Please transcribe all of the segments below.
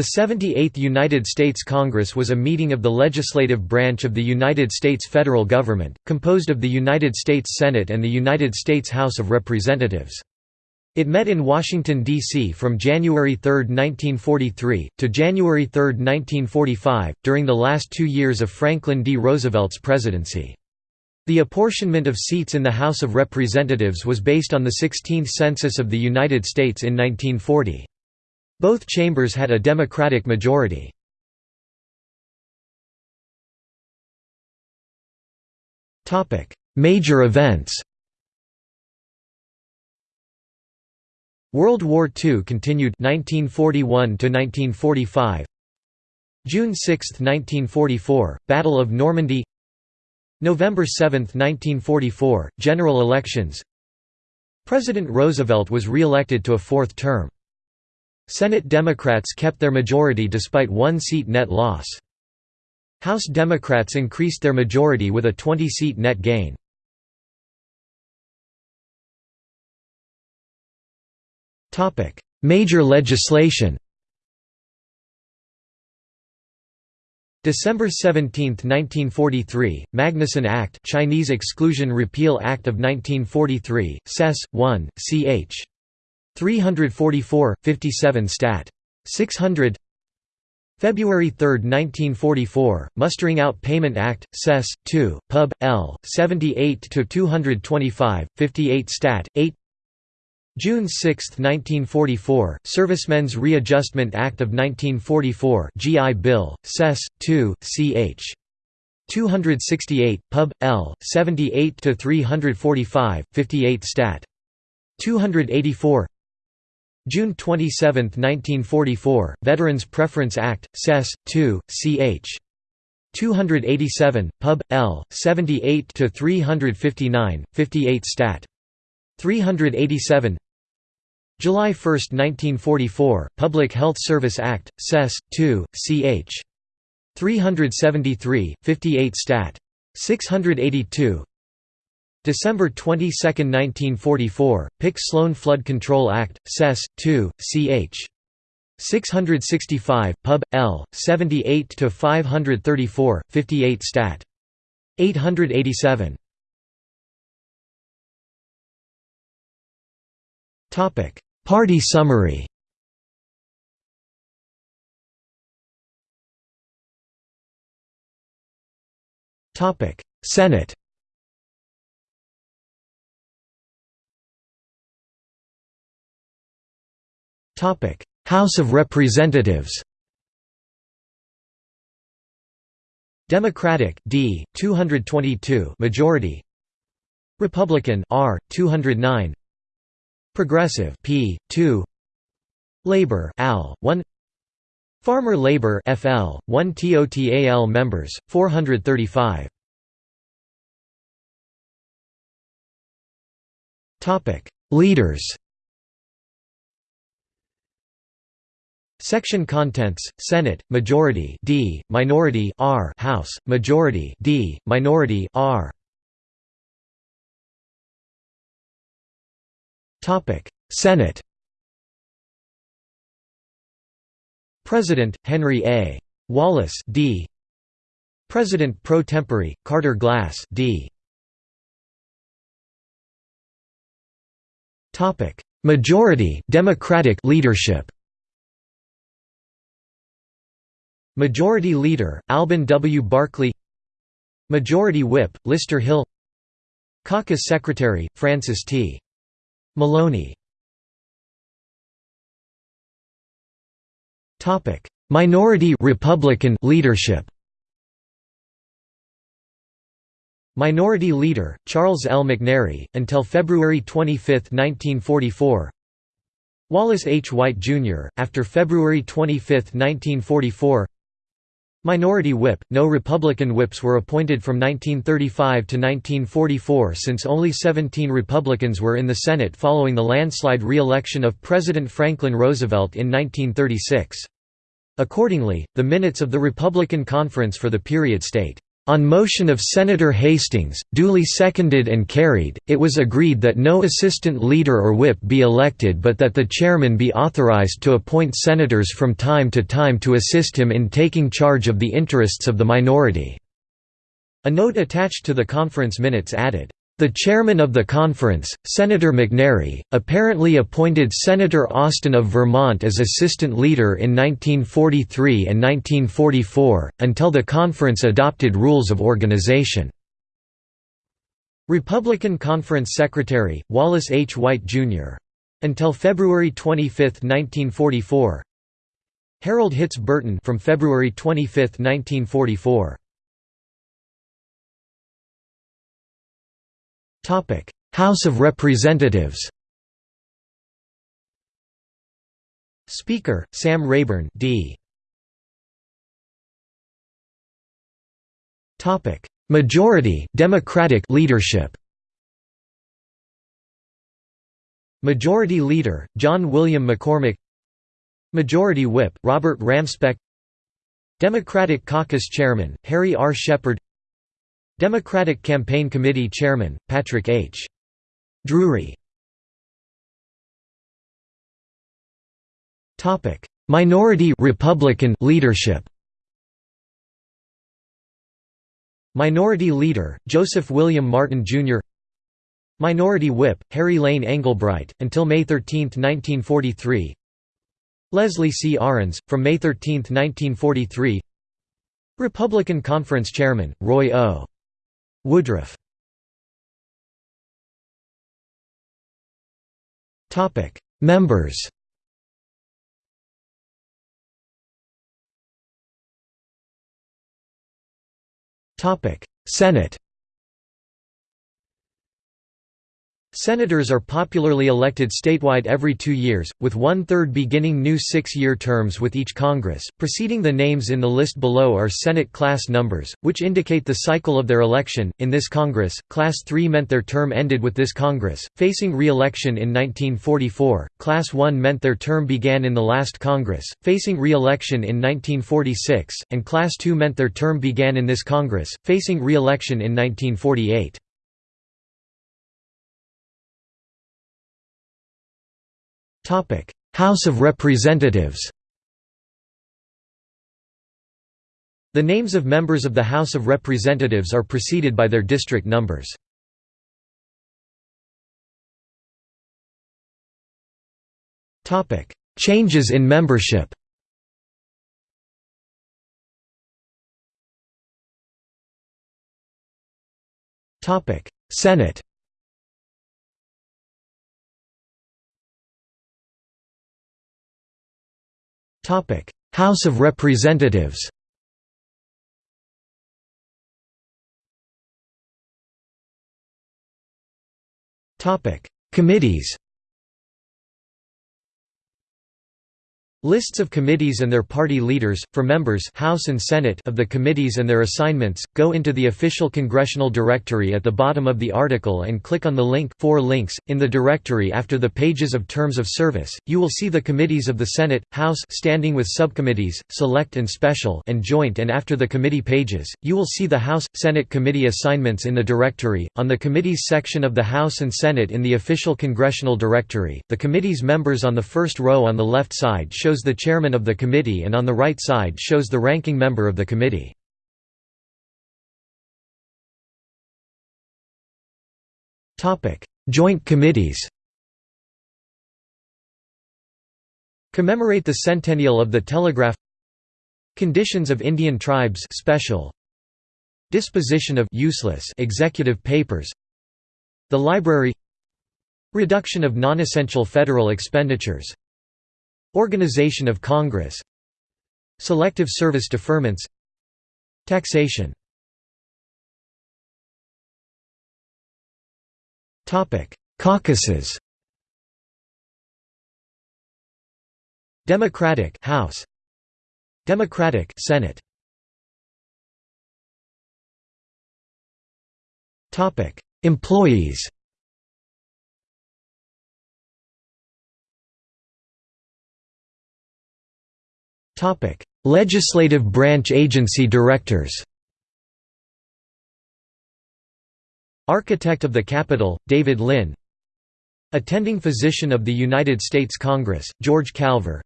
The 78th United States Congress was a meeting of the legislative branch of the United States federal government, composed of the United States Senate and the United States House of Representatives. It met in Washington, D.C. from January 3, 1943, to January 3, 1945, during the last two years of Franklin D. Roosevelt's presidency. The apportionment of seats in the House of Representatives was based on the 16th Census of the United States in 1940. Both chambers had a Democratic majority. Major events. World War II continued 1941 to 1945 June 6, 1944 Battle of Normandy. November 7, 1944 General elections. President Roosevelt was re-elected to a fourth term Senate Democrats kept their majority despite one seat net loss. House Democrats increased their majority with a 20-seat net gain. Major legislation December 17, 1943, Magnuson Act Chinese Exclusion Repeal Act of 1943, Sess. 1, ch. 344, 57 Stat. 600 February 3, 1944, Mustering Out Payment Act, Sess. 2, Pub. L. 78-225, 58 Stat. 8 June 6, 1944, Servicemen's Readjustment Act of 1944 GI Bill, Sess. 2, ch. 268, Pub. L. 78-345, 58 Stat. 284 June 27, 1944, Veterans Preference Act, Sess. 2, ch. 287, Pub. L. 78-359, 58 Stat. 387 July 1, 1944, Public Health Service Act, Sess. 2, ch. 373, 58 Stat. 682 December 22, 1944, Pick-Sloan Flood Control Act, Sess. 2, ch. 665, Pub. L. 78-534, 58 Stat. 887 Party summary Topic Senate House of Representatives Democratic D 222 majority Republican R 209 Progressive P 2 Labor AL 1 Farmer Labor FL 1 TOTAL members 435 Topic. Leaders Section contents: Senate majority D, minority R, House majority D, minority R. Topic: Senate. President Henry A. Wallace D. President pro tempore Carter Glass D. Topic: Majority Democratic leadership. Majority Leader, Alben W. Barkley Majority Whip, Lister Hill Caucus Secretary, Francis T. Maloney Minority Republican leadership Minority Leader, Charles L. McNary, until February 25, 1944 Wallace H. White, Jr., after February 25, 1944 Minority Whip – No Republican whips were appointed from 1935 to 1944 since only 17 Republicans were in the Senate following the landslide re-election of President Franklin Roosevelt in 1936. Accordingly, the minutes of the Republican conference for the period state, On motion of Senator Hastings, duly seconded and carried, it was agreed that no assistant leader or whip be elected but that the chairman be authorized to appoint senators from time to time to assist him in taking charge of the interests of the minority." A note attached to the conference minutes added, the chairman of the conference, Senator McNary, apparently appointed Senator Austin of Vermont as assistant leader in 1943 and 1944, until the conference adopted rules of organization. Republican Conference Secretary, Wallace H. White, Jr. Until February 25, 1944 Harold Hitz Burton from February 25, 1944 House of Representatives Speaker, Sam Rayburn D. Majority Democratic leadership Majority Leader, John William McCormick Majority Whip, Robert Ramspeck Democratic Caucus Chairman, Harry R. Sheppard Democratic Campaign Committee Chairman, Patrick H. Drewry Minority Republican leadership Minority Leader, Joseph William Martin, Jr. Minority Whip, Harry Lane Englebright, until May 13, 1943 Leslie C. Arends, from May 13, 1943 Republican Conference Chairman, Roy O. Woodruff. Topic. Members. Topic. Senate Senators are popularly elected statewide every two years, with one-third beginning new six-year terms with each Congress. Preceding the names in the list below are Senate class numbers, which indicate the cycle of their election. In this Congress, Class 3 meant their term ended with this Congress, facing re-election in 1944, Class 1 meant their term began in the last Congress, facing re-election in 1946, and Class 2 meant their term began in this Congress, facing re-election in 1948. House of Representatives The names of members of the House of Representatives are preceded by their district numbers. Changes in membership Senate House of Representatives Committees Lists of committees and their party leaders, for members House and Senate of the committees and their assignments, go into the official congressional directory at the bottom of the article and click on the link four links. .In the directory after the pages of terms of service, you will see the committees of the Senate, House standing with subcommittees, select and special and joint and after the committee pages, you will see the House, Senate committee assignments in the directory. On the committees section of the House and Senate in the official congressional directory, the committee's members on the first row on the left side show shows the chairman of the committee and on the right side shows the ranking member of the committee. Joint committees Commemorate the centennial of the telegraph Conditions of Indian tribes special Disposition of useless executive papers The library Reduction of non-essential federal expenditures Organization of Congress. Selective service deferments. Taxation. Caucuses. Democratic House. Democratic Senate. Topic Employees Legislative branch agency directors Architect of the Capitol, David Lynn Attending Physician of the United States Congress, George Calver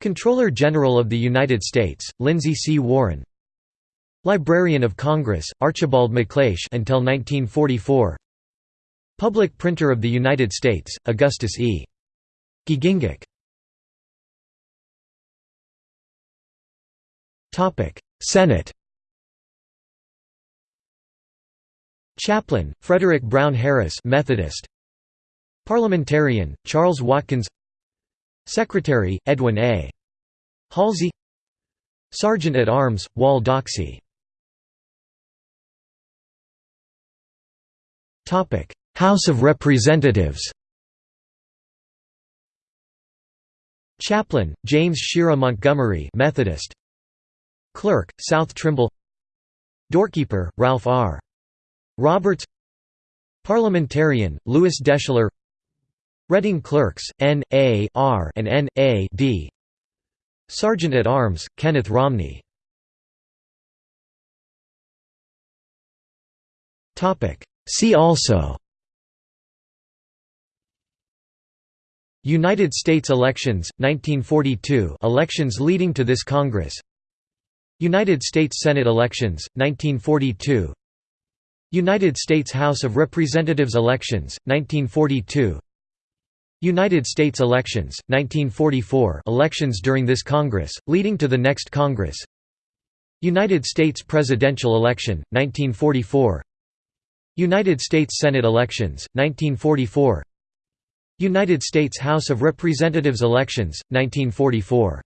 Comptroller General of the United States, Lindsay C. Warren Librarian of Congress, Archibald MacLeish until 1944 Public Printer of the United States, Augustus E. Giegengack Senate Chaplain, Frederick Brown Harris Methodist. Parliamentarian, Charles Watkins. Secretary, Edwin A. Halsey. Sergeant at Arms, Wall Doxey. House of Representatives. Chaplain, James Shera Montgomery Methodist Clerk, South Trimble Doorkeeper, Ralph R. Roberts Parliamentarian, Louis Deschler Reading Clerks, N. A. R. and N. A. D. Sergeant at Arms, Kenneth Romney See also United States elections, 1942 elections leading to this Congress United States Senate elections, 1942 United States House of Representatives elections, 1942 United States elections, 1944 elections during this Congress, leading to the next Congress. United States presidential election, 1944 United States Senate elections, 1944 United States House of Representatives elections, 1944